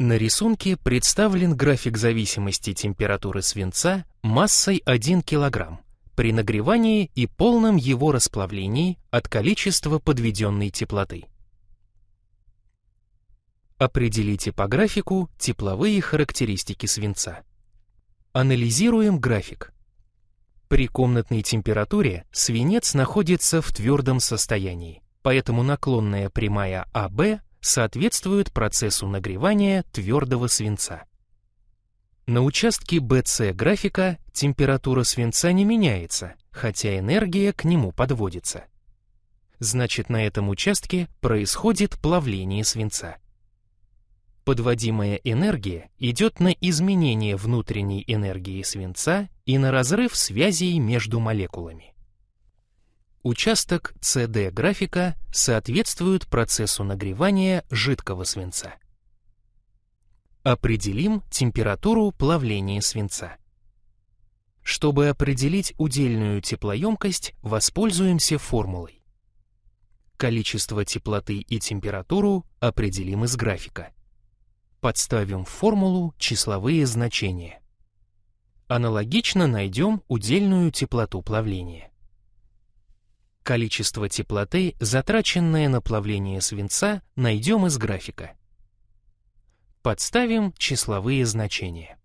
На рисунке представлен график зависимости температуры свинца массой 1 кг при нагревании и полном его расплавлении от количества подведенной теплоты. Определите по графику тепловые характеристики свинца. Анализируем график. При комнатной температуре свинец находится в твердом состоянии, поэтому наклонная прямая АБ соответствует процессу нагревания твердого свинца. На участке BC графика температура свинца не меняется, хотя энергия к нему подводится. Значит, на этом участке происходит плавление свинца. Подводимая энергия идет на изменение внутренней энергии свинца и на разрыв связей между молекулами. Участок CD графика соответствует процессу нагревания жидкого свинца. Определим температуру плавления свинца. Чтобы определить удельную теплоемкость, воспользуемся формулой. Количество теплоты и температуру определим из графика. Подставим в формулу числовые значения. Аналогично найдем удельную теплоту плавления. Количество теплоты, затраченное на плавление свинца, найдем из графика. Подставим числовые значения.